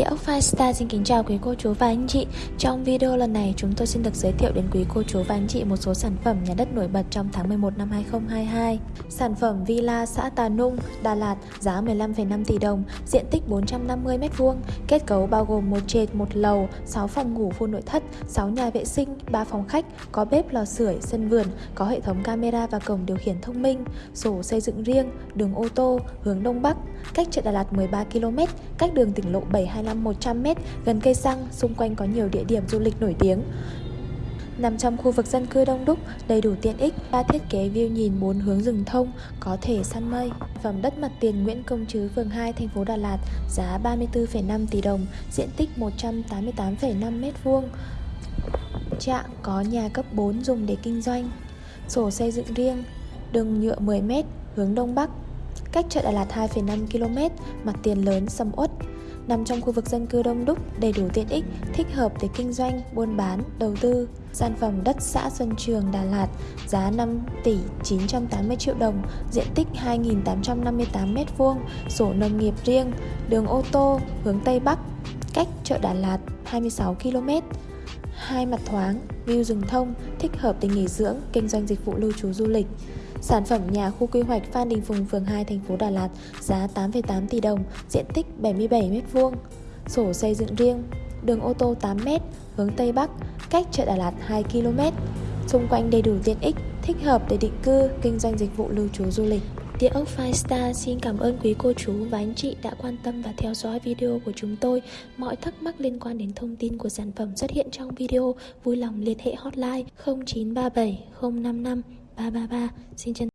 Địa ốc Firestar xin kính chào quý cô chú và anh chị. Trong video lần này chúng tôi xin được giới thiệu đến quý cô chú và anh chị một số sản phẩm nhà đất nổi bật trong tháng 11 năm 2022 Sản phẩm Villa xã Tà Nung, Đà Lạt giá 15,5 tỷ đồng, diện tích 450m2 Kết cấu bao gồm một trệt, một lầu, 6 phòng ngủ full nội thất, 6 nhà vệ sinh, 3 phòng khách Có bếp lò sưởi, sân vườn, có hệ thống camera và cổng điều khiển thông minh Sổ xây dựng riêng, đường ô tô, hướng Đông Bắc Cách chợ Đà Lạt 13 km, cách đường tỉnh lộ 725 100m, gần cây xăng, xung quanh có nhiều địa điểm du lịch nổi tiếng. Nằm trong khu vực dân cư đông đúc, đầy đủ tiện ích, ba thiết kế view nhìn bốn hướng rừng thông, có thể săn mây. Phẩm đất mặt tiền Nguyễn Công Trứ, phường 2, thành phố Đà Lạt, giá 34,5 tỷ đồng, diện tích 188,5 m2. Trạng có nhà cấp 4 dùng để kinh doanh. Sổ xây dựng riêng, đường nhựa 10 m, hướng Đông Bắc. Cách chợ Đà Lạt 2,5 km, mặt tiền lớn, sầm uất, nằm trong khu vực dân cư đông đúc, đầy đủ tiện ích, thích hợp để kinh doanh, buôn bán, đầu tư. Sản phẩm đất xã Xuân Trường, Đà Lạt, giá 5 tỷ 980 triệu đồng, diện tích 2.858 m2, sổ nông nghiệp riêng, đường ô tô, hướng Tây Bắc, cách chợ Đà Lạt 26 km. Hai mặt thoáng, view rừng thông, thích hợp để nghỉ dưỡng, kinh doanh dịch vụ lưu trú du lịch. Sản phẩm nhà khu quy hoạch Phan Đình Phùng, phường 2, thành phố Đà Lạt, giá 8,8 tỷ đồng, diện tích 77 m2. Sổ xây dựng riêng, đường ô tô 8m, hướng Tây Bắc, cách chợ Đà Lạt 2 km. Xung quanh đầy đủ tiện ích, thích hợp để định cư, kinh doanh dịch vụ lưu trú du lịch. Địa ốc Five Star xin cảm ơn quý cô chú và anh chị đã quan tâm và theo dõi video của chúng tôi. Mọi thắc mắc liên quan đến thông tin của sản phẩm xuất hiện trong video, vui lòng liên hệ hotline 0937 055 333. Xin chân